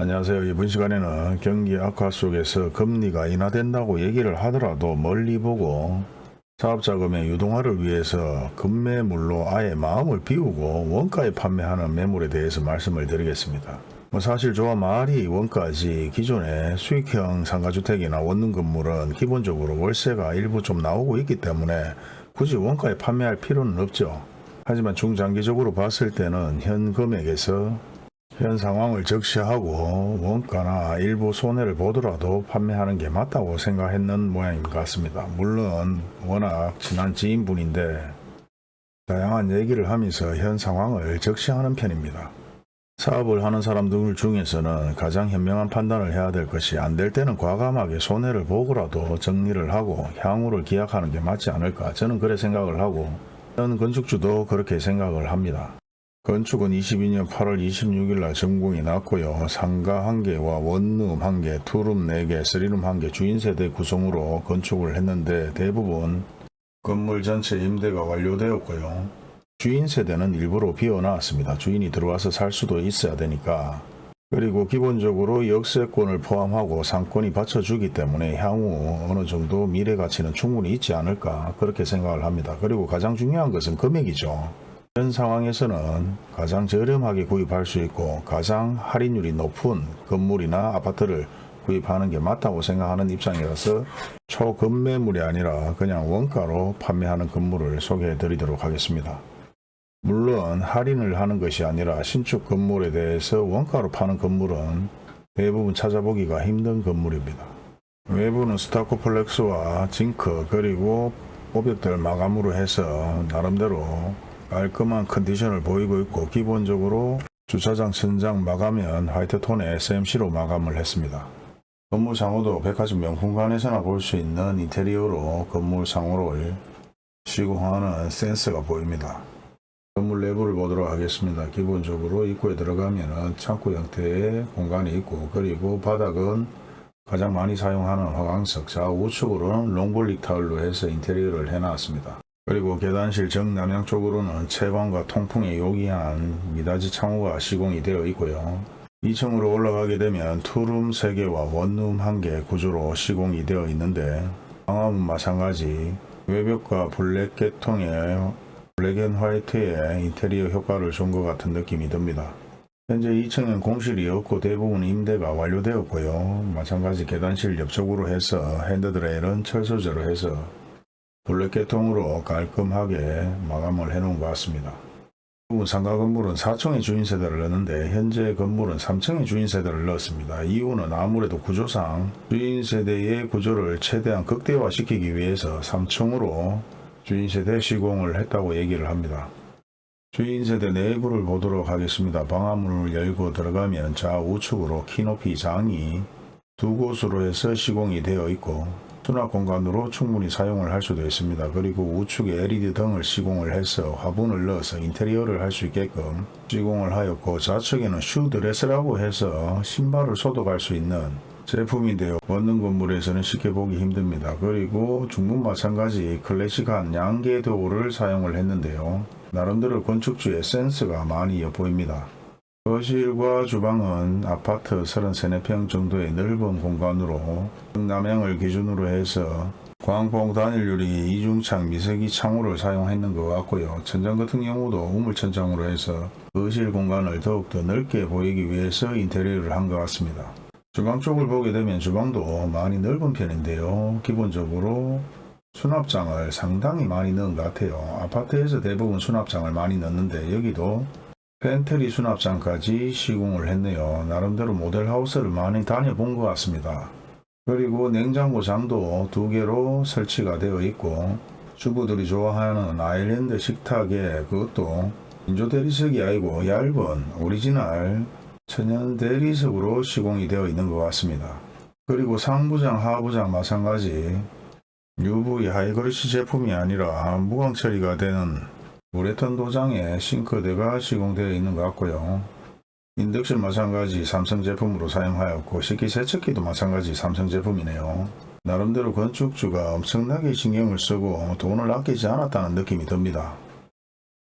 안녕하세요. 이번 시간에는 경기 악화 속에서 금리가 인하된다고 얘기를 하더라도 멀리 보고 사업자금의 유동화를 위해서 급매물로 아예 마음을 비우고 원가에 판매하는 매물에 대해서 말씀을 드리겠습니다. 뭐 사실 저와 말이 원가지 기존의 수익형 상가주택이나 원룸 건물은 기본적으로 월세가 일부 좀 나오고 있기 때문에 굳이 원가에 판매할 필요는 없죠. 하지만 중장기적으로 봤을 때는 현 금액에서 현 상황을 적시하고 원가나 일부 손해를 보더라도 판매하는 게 맞다고 생각했는 모양인 것 같습니다. 물론 워낙 친한 지인분인데 다양한 얘기를 하면서 현 상황을 적시하는 편입니다. 사업을 하는 사람들 중에서는 가장 현명한 판단을 해야 될 것이 안 될 때는 과감하게 손해를 보고라도 정리를 하고 향후를 기약하는 게 맞지 않을까 저는 그래 생각을 하고 현 건축주도 그렇게 생각을 합니다. 건축은 22년 8월 26일 날 준공이 났고요. 상가 1개와 원룸 1개, 투룸 4개, 쓰리룸 1개 주인세대 구성으로 건축을 했는데 대부분 건물 전체 임대가 완료되었고요. 주인세대는 일부러 비워놨습니다. 주인이 들어와서 살 수도 있어야 되니까. 그리고 기본적으로 역세권을 포함하고 상권이 받쳐주기 때문에 향후 어느 정도 미래 가치는 충분히 있지 않을까 그렇게 생각을 합니다. 그리고 가장 중요한 것은 금액이죠. 현 상황에서는 가장 저렴하게 구입할 수 있고 가장 할인율이 높은 건물이나 아파트를 구입하는 게 맞다고 생각하는 입장이라서 초급매물이 아니라 그냥 원가로 판매하는 건물을 소개해 드리도록 하겠습니다. 물론 할인을 하는 것이 아니라 신축 건물에 대해서 원가로 파는 건물은 대부분 찾아보기가 힘든 건물입니다. 외부는 스타코플렉스와 징크 그리고 뽀벽들 마감으로 해서 나름대로 깔끔한 컨디션을 보이고 있고 기본적으로 주차장 천장 마감은 화이트톤의 SMC로 마감을 했습니다. 건물 상호도 백화점 명품관에서나 볼 수 있는 인테리어로 건물 상호를 시공하는 센스가 보입니다. 건물 내부를 보도록 하겠습니다. 기본적으로 입구에 들어가면 창고 형태의 공간이 있고 그리고 바닥은 가장 많이 사용하는 화강석 좌우측으로는 long brick 타일로 해서 인테리어를 해놨습니다. 그리고 계단실 정남향 쪽으로는 채광과 통풍에 용이한 미닫이 창호가 시공이 되어 있고요. 2층으로 올라가게 되면 투룸 3개와 원룸 1개 구조로 시공이 되어 있는데 방화문 마찬가지 외벽과 블랙 계통의 black and white의 인테리어 효과를 준 것 같은 느낌이 듭니다. 현재 2층엔 공실이 없고 대부분 임대가 완료되었고요. 마찬가지 계단실 옆쪽으로 해서 핸드드레일은 철소재로 해서 블랙계통으로 깔끔하게 마감을 해 놓은 것 같습니다. 대부분 상가 건물은 4층의 주인세대를 넣는데 현재 건물은 3층의 주인세대를 넣었습니다. 이유는 아무래도 구조상 주인세대의 구조를 최대한 극대화시키기 위해서 3층으로 주인세대 시공을 했다고 얘기를 합니다. 주인세대 내부를 보도록 하겠습니다. 방화문을 열고 들어가면 좌우측으로 키높이 장이 두 곳으로 해서 시공이 되어 있고 수납 공간으로 충분히 사용을 할 수도 있습니다. 그리고 우측에 LED 등을 시공을 해서 화분을 넣어서 인테리어를 할 수 있게끔 시공을 하였고 좌측에는 슈드레서라고 해서 신발을 소독할 수 있는 제품인데요. 원룸 건물에서는 쉽게 보기 힘듭니다. 그리고 중문 마찬가지 클래식한 양개도어를 사용을 했는데요. 나름대로 건축주의 센스가 많이 엿보입니다. 거실과 주방은 아파트 33평 정도의 넓은 공간으로 남향을 기준으로 해서 광폭 단일유리 이중창 미세기 창호를 사용했는 것 같고요. 천장 같은 경우도 우물천장으로 해서 거실 공간을 더욱더 넓게 보이기 위해서 인테리어를 한 것 같습니다. 주방 쪽을 보게 되면 주방도 많이 넓은 편인데요. 기본적으로 수납장을 상당히 많이 넣은 것 같아요. 아파트에서 대부분 수납장을 많이 넣는데 여기도 팬트리 수납장까지 시공을 했네요. 나름대로 모델하우스를 많이 다녀본 것 같습니다. 그리고 냉장고장도 두 개로 설치가 되어 있고 주부들이 좋아하는 아일랜드 식탁에 그것도 인조 대리석이 아니고 얇은 오리지널 천연 대리석으로 시공이 되어 있는 것 같습니다. 그리고 상부장 하부장 마찬가지 UV 하이그로시 제품이 아니라 무광 처리가 되는 우레탄 도장에 싱크대가 시공되어 있는 것 같고요. 인덕션 마찬가지 삼성 제품으로 사용하였고 식기세척기도 마찬가지 삼성 제품이네요. 나름대로 건축주가 엄청나게 신경을 쓰고 돈을 아끼지 않았다는 느낌이 듭니다.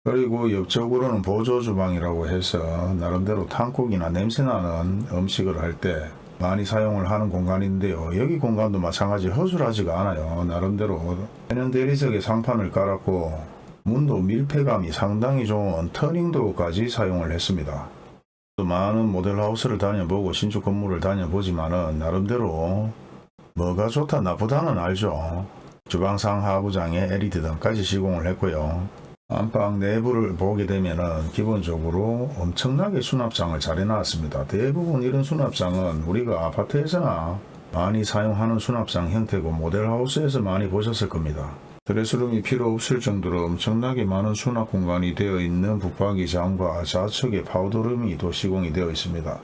그리고 옆쪽으로는 보조 주방이라고 해서 나름대로 탕국이나 냄새나는 음식을 할 때 많이 사용을 하는 공간인데요. 여기 공간도 마찬가지 허술하지가 않아요. 나름대로 해년 대리석에 상판을 깔았고 문도 밀폐감이 상당히 좋은 터닝도어까지 사용을 했습니다. 또 많은 모델하우스를 다녀보고 신축 건물을 다녀보지만 은 나름대로 뭐가 좋다 나쁘다는 알죠. 주방상 하부장에 LED 등까지 시공을 했고요. 안방 내부를 보게 되면 은 기본적으로 엄청나게 수납장을 잘 해놨습니다. 대부분 이런 수납장은 우리가 아파트에서나 많이 사용하는 수납장 형태고 모델하우스에서 많이 보셨을 겁니다. 드레스룸이 필요 없을 정도로 엄청나게 많은 수납 공간이 되어 있는 붙박이장과 좌측에 파우더룸이 또 시공이 되어 있습니다.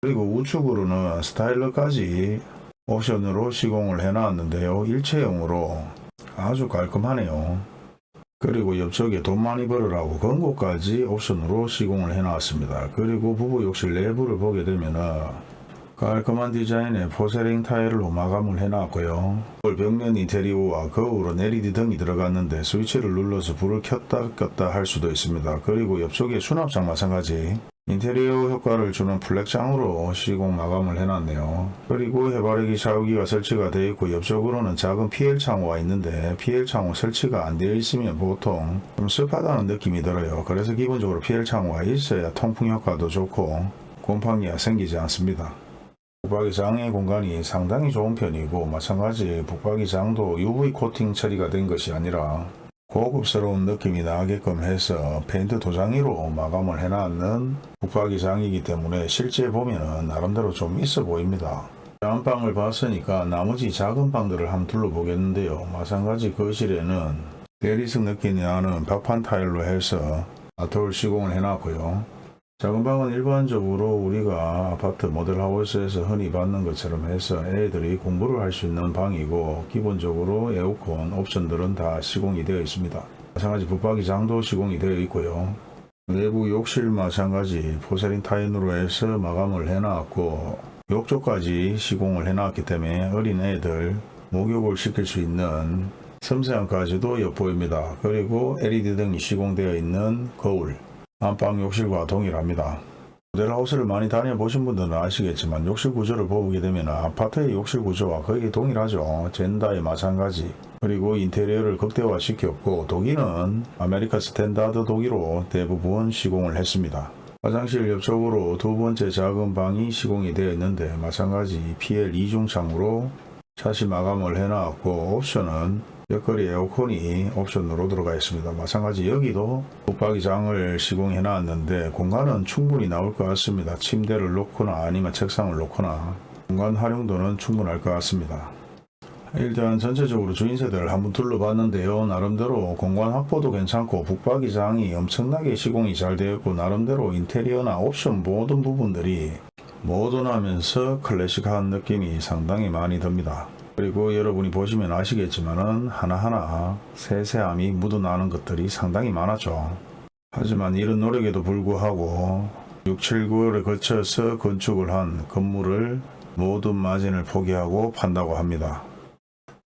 그리고 우측으로는 스타일러까지 옵션으로 시공을 해놨는데요. 일체형으로 아주 깔끔하네요. 그리고 옆쪽에 돈 많이 벌으라고 금고까지 옵션으로 시공을 해놨습니다. 그리고 부부 욕실 내부를 보게 되면은 깔끔한 디자인의 porcelain 타일로 마감을 해놨고요. 벽면 인테리어와 거울은 LED 등이 들어갔는데 스위치를 눌러서 불을 켰다 껐다 할 수도 있습니다. 그리고 옆쪽에 수납장 마찬가지 인테리어 효과를 주는 flap장으로 시공 마감을 해놨네요. 그리고 해바라기 샤워기가 설치가 되어 있고 옆쪽으로는 작은 PL 창호가 있는데 PL 창호 설치가 안 되어 있으면 보통 좀 습하다는 느낌이 들어요. 그래서 기본적으로 PL 창호가 있어야 통풍 효과도 좋고 곰팡이가 생기지 않습니다. 북박이장의 공간이 상당히 좋은 편이고 마찬가지 북박이장도 UV 코팅 처리가 된 것이 아니라 고급스러운 느낌이 나게끔 해서 페인트 도장이로 마감을 해놨는 북박이장이기 때문에 실제 보면 나름대로 좀 있어 보입니다. 안방을 봤으니까 나머지 작은 방들을 한번 둘러보겠는데요. 마찬가지 거실에는 대리석 느낌이 나는 박판 타일로 해서 아트홀 시공을 해놨고요. 작은 방은 일반적으로 우리가 아파트 모델하우스에서 흔히 받는 것처럼 해서 애들이 공부를 할 수 있는 방이고 기본적으로 에어컨 옵션들은 다 시공이 되어 있습니다. 마찬가지 붙박이장도 시공이 되어 있고요. 내부 욕실 마찬가지 포세린 타인으로 해서 마감을 해놨고 욕조까지 시공을 해놨기 때문에 어린 애들 목욕을 시킬 수 있는 섬세함까지도 엿보입니다. 그리고 LED 등이 시공되어 있는 거울 안방 욕실과 동일합니다. 모델하우스를 많이 다녀보신 분들은 아시겠지만 욕실 구조를 보게 되면 아파트의 욕실 구조와 거의 동일하죠. 젠다이 마찬가지. 그리고 인테리어를 극대화 시켰고 도기는 아메리칸 스탠다드 도기로 대부분 시공을 했습니다. 화장실 옆쪽으로 두 번째 작은 방이 시공이 되어 있는데 마찬가지 PL 이중창으로 샷시 마감을 해놨고 옵션은 옆걸이 에어컨이 옵션으로 들어가 있습니다. 마찬가지 여기도 붙박이장을 시공해 놨는데 공간은 충분히 나올 것 같습니다. 침대를 놓거나 아니면 책상을 놓거나 공간 활용도는 충분할 것 같습니다. 일단 전체적으로 주인세대를 한번 둘러봤는데요. 나름대로 공간 확보도 괜찮고 북박이장이 엄청나게 시공이 잘 되었고 나름대로 인테리어나 옵션 모든 부분들이 모던하면서 클래식한 느낌이 상당히 많이 듭니다. 그리고 여러분이 보시면 아시겠지만은 하나하나 세세함이 묻어나는 것들이 상당히 많았죠. 하지만 이런 노력에도 불구하고 6, 7, 9월에 거쳐서 건축을 한 건물을 모든 마진을 포기하고 판다고 합니다.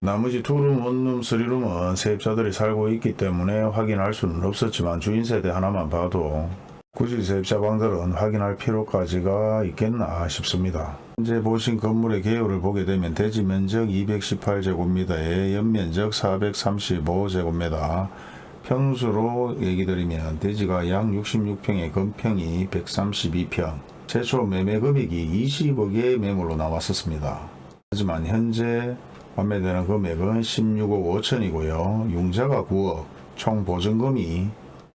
나머지 투룸, 원룸, 쓰리룸은 세입자들이 살고 있기 때문에 확인할 수는 없었지만 주인세대 하나만 봐도 굳이 세입자 방들은 확인할 필요까지가 있겠나 싶습니다. 현재 보신 건물의 개요를 보게 되면 대지 면적 218제곱미터에 연면적 435제곱미터 평수로 얘기 드리면 대지가 약 66평에 건평이 132평 최초 매매 금액이 20억의 매물로 나왔었습니다. 하지만 현재 판매되는 금액은 16억 5천이고요. 융자가 9억 총 보증금이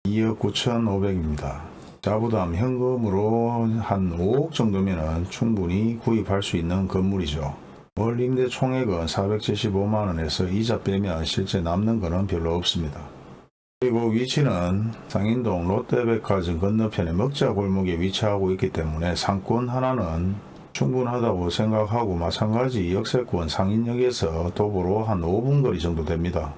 2억 9천5백입니다 자부담 현금으로 한 5억 정도면 충분히 구입할 수 있는 건물이죠. 월 임대 총액은 475만원에서 이자 빼면 실제 남는 거는 별로 없습니다. 그리고 위치는 상인동 롯데백화점 건너편의 먹자 골목에 위치하고 있기 때문에 상권 하나는 충분하다고 생각하고 마찬가지 역세권 상인역에서 도보로 한 5분 거리 정도 됩니다.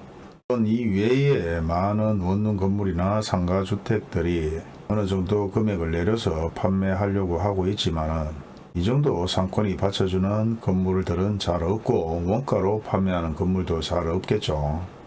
이 외에 많은 원룸 건물이나 상가 주택들이 어느 정도 금액을 내려서 판매하려고 하고 있지만 이 정도 상권이 받쳐주는 건물들은 잘 없고 원가로 판매하는 건물도 잘 없겠죠.